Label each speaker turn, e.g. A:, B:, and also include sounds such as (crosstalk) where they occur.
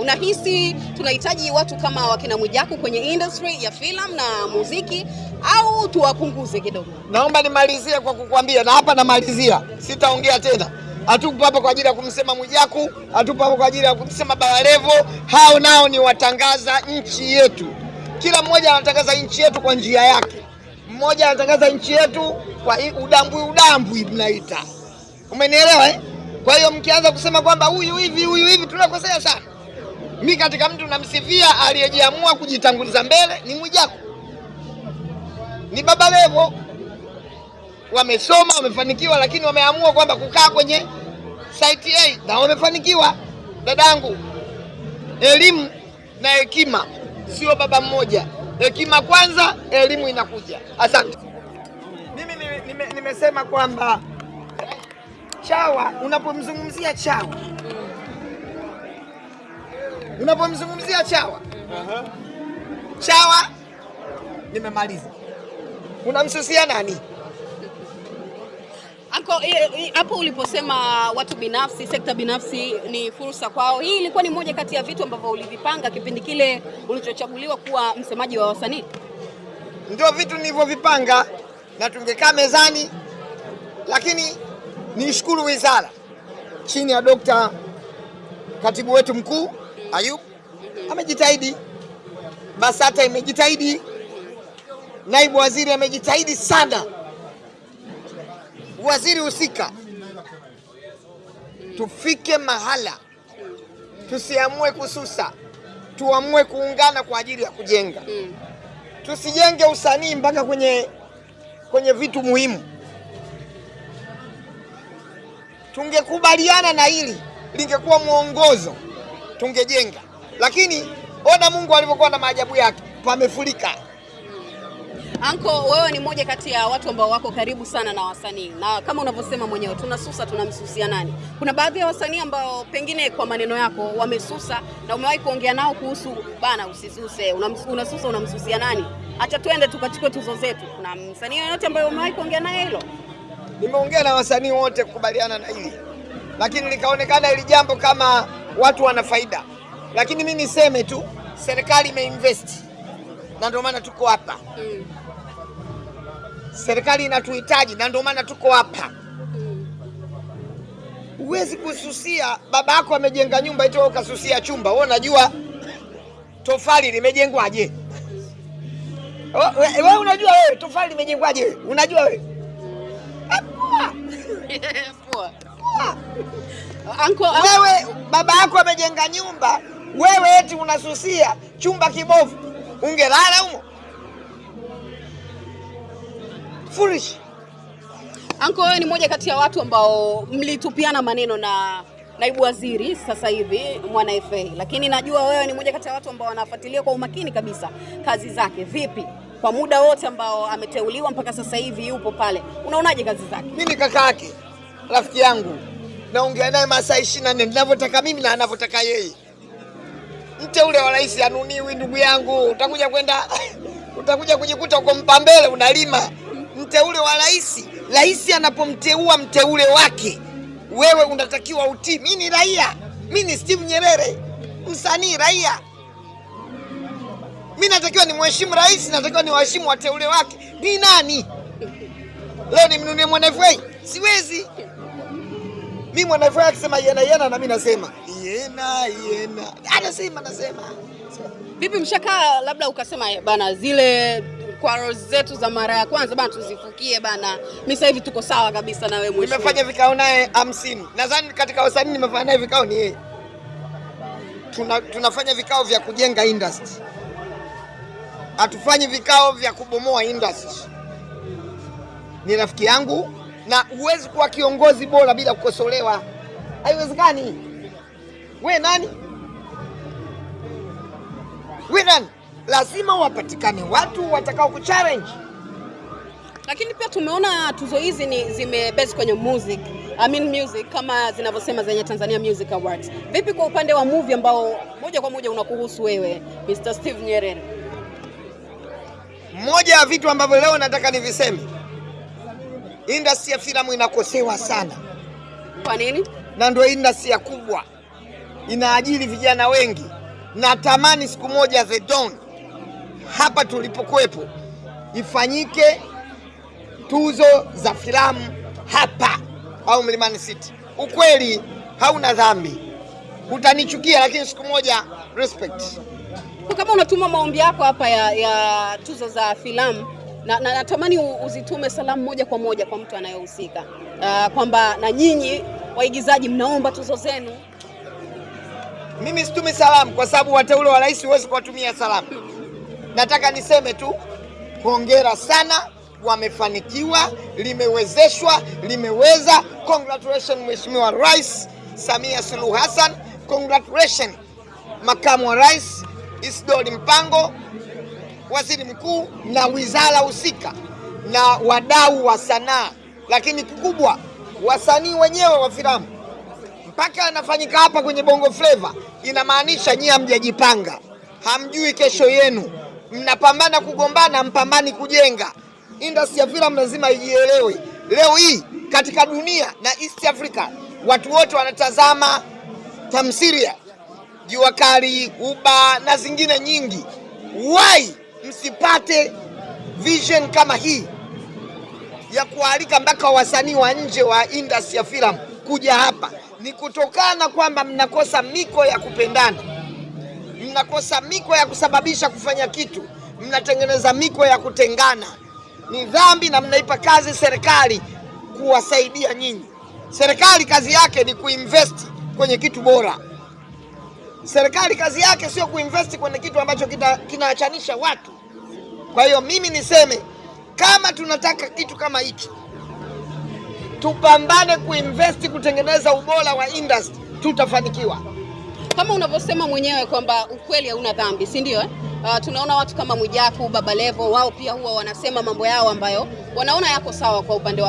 A: Unahisi tunahitaji watu kama wakina Mwijaku kwenye industry ya filamu na muziki au tuwapunguze kidogo?
B: Naomba nimalizie kwa kukuambia na hapa namalizia, sitaongea tena. Hatupo hapa kwa ajili ya kumsema Mwijaku, hatupo hapa kwa ajili ya kumsema Balalevo. Hao nao ni watangaza nchi yetu, kila mmoja anatangaza nchi yetu kwa njia yake. Mmoja anatangaza nchi yetu kwa udambwi, udambwi mnaita, umenielewa eh? Kwa hiyo mkianza kusema kwamba huyu hivi huyu hivi, tunakosea sana. Mi katika mtu namsifia aliyejiamua kujitanguliza mbele ni Mwijaku, ni Baba Levo. Wamesoma, wamefanikiwa, lakini wameamua kwamba kukaa kwenye site A na wamefanikiwa. Dadangu, elimu na hekima sio baba mmoja. Hekima kwanza, elimu inakuja. Asante. Mimi nime- nime- nimesema kwamba chawa, unapomzungumzia chawa unapomzungumzia chawa chawa, nimemaliza. Unamsusia nani?
A: Anko, hapo uliposema watu binafsi, sekta binafsi ni fursa kwao, hii ilikuwa ni moja kati ya vitu ambavyo ulivipanga kipindi kile ulichochaguliwa kuwa msemaji wa wasanii?
B: Ndio vitu nilivyovipanga na tungekaa mezani, lakini nishukuru wizara chini ya Dokta katibu wetu mkuu Ayub amejitahidi, BASATA imejitahidi, naibu waziri amejitahidi sana, waziri husika, tufike mahala tusiamue kususa, tuamue kuungana kwa ajili ya kujenga.
A: Mm.
B: tusijenge usanii mpaka kwenye kwenye vitu muhimu. Tungekubaliana na hili, lingekuwa mwongozo, tungejenga. Lakini ona Mungu alivyokuwa na maajabu yake, pamefurika.
A: Anko, wewe ni mmoja kati ya watu ambao wako karibu sana na wasanii, na kama unavyosema mwenyewe, tunasusa tunamsusia nani? Kuna baadhi ya wasanii ambao pengine kwa maneno yako wamesusa na umewahi kuongea nao kuhusu bana, usisuse, unasusa unamsusia nani? Acha tuende tukachukue tuzo zetu. Kuna msanii yoyote ambaye umewahi kuongea naye hilo?
B: Nimeongea na wasanii wote kukubaliana na hili, lakini likaonekana hili jambo kama watu wana faida. Lakini mi niseme tu, serikali imeinvest na ndio maana tuko hapa.
A: Mm.
B: Serikali inatuhitaji na ndio maana tuko hapa. Huwezi kususia baba yako amejenga nyumba ito ukasusia chumba. Wewe unajua tofali limejengwaje? Wewe wewe unajua wewe tofali limejengwaje? Unajua wewe? (laughs) (laughs)
A: Anko,
B: Wewe baba yako amejenga nyumba, wewe eti unasusia chumba kibovu, ungelala humo? Foolish.
A: Anko, wewe ni moja kati ya watu ambao mlitupiana maneno na naibu waziri sasa hivi Mwana FA, lakini najua wewe ni moja kati ya watu ambao wanafuatilia kwa umakini kabisa kazi zake. Vipi kwa muda wote ambao ameteuliwa mpaka sasa hivi yupo pale, unaonaje kazi zake?
B: Mimi kaka yake, rafiki yangu, naongea naye masaa ishirini na nne ninavyotaka mimi na anavyotaka yeye. Mteule wa rais anuniwi, ndugu yangu, utakuja kwenda (laughs) utakuja kujikuta uko Mpambele unalima. Mteule wa rais, rais anapomteua mteule wake, wewe unatakiwa utii. Mimi ni raia, mimi ni Steve Nyerere, msanii raia. Mimi natakiwa ni mheshimu rais, natakiwa ni waheshimu wateule wake. Ni nani? Leo nimnunie Mwana FA? Siwezi. Mi mwanavyo akisema yena yena, na mi nasema yena yena, anasema nasema.
A: Vipi mshakaa labda ukasema "Eh, bana, zile kwaro zetu za mara ya kwanza bana tuzifukie bana, mi sasa hivi tuko sawa kabisa na wewe mheshimiwa.
B: Nimefanya vikao naye hamsini, nadhani katika wasanii nimefanya naye vikao ni yeye. Tuna, tunafanya vikao vya kujenga industry, hatufanyi vikao vya kubomoa industry. Ni rafiki yangu na huwezi kuwa kiongozi bora bila kukosolewa, haiwezekani. We nani? We nani? Lazima wapatikane watu watakao kuchallenge.
A: Lakini pia tumeona tuzo hizi ni zimebase kwenye music, I mean music kama zinavyosema zenye Tanzania Music Awards. Vipi kwa upande wa movie ambao moja kwa moja unakuhusu wewe Mr. Steve Nyerere?
B: Moja ya vitu ambavyo leo nataka niviseme, industry ya filamu inakosewa sana,
A: Kwa nini?
B: na ndio industry ya kubwa. inaajiri vijana wengi. Natamani siku moja The Don hapa tulipokuwepo ifanyike tuzo za filamu hapa au Mlimani City. Ukweli hauna dhambi, utanichukia lakini siku moja respect.
A: Kama unatuma maombi yako hapa ya, ya tuzo za filamu na, na natamani uzitume salamu moja kwa moja kwa mtu anayehusika uh, kwamba na nyinyi waigizaji mnaomba tuzo zenu.
B: Mimi situmi salamu kwa sababu wateule wa rais huwezi kuwatumia salamu. Nataka niseme tu hongera sana, wamefanikiwa, limewezeshwa, limeweza. Congratulations Mheshimiwa Rais Samia Suluhu Hassan, congratulations Makamu wa Rais Isidori Mpango, Waziri Mkuu na wizara husika na wadau wa sanaa, lakini kikubwa wasanii wenyewe wa filamu mpaka anafanyika hapa kwenye Bongo Flava, inamaanisha nyie hamjajipanga, hamjui kesho yenu, mnapambana kugombana, mpambani kujenga. Industry ya filamu lazima ijielewe. Leo hii katika dunia na East Africa watu wote wanatazama tamthilia, Jua Kali, Uba na zingine nyingi. Why msipate vision kama hii ya kualika mpaka wasanii wa nje wa industry ya filamu kuja hapa? Ni kutokana kwamba mnakosa miko ya kupendana, mnakosa miko ya kusababisha kufanya kitu, mnatengeneza miko ya kutengana. Ni dhambi na mnaipa kazi serikali kuwasaidia nyinyi. Serikali kazi yake ni kuinvest kwenye kitu bora. Serikali kazi yake sio kuinvest kwenye kitu ambacho kinawachanisha watu. Kwa hiyo mimi niseme kama tunataka kitu kama hiki, tupambane kuinvest kutengeneza ubora wa industry, tutafanikiwa.
A: Kama unavyosema mwenyewe kwamba ukweli hauna dhambi, si ndio? Eh? Uh, tunaona watu kama Mwijaku, Baba Levo, wao pia huwa wanasema mambo yao ambayo wanaona yako sawa kwa upande wa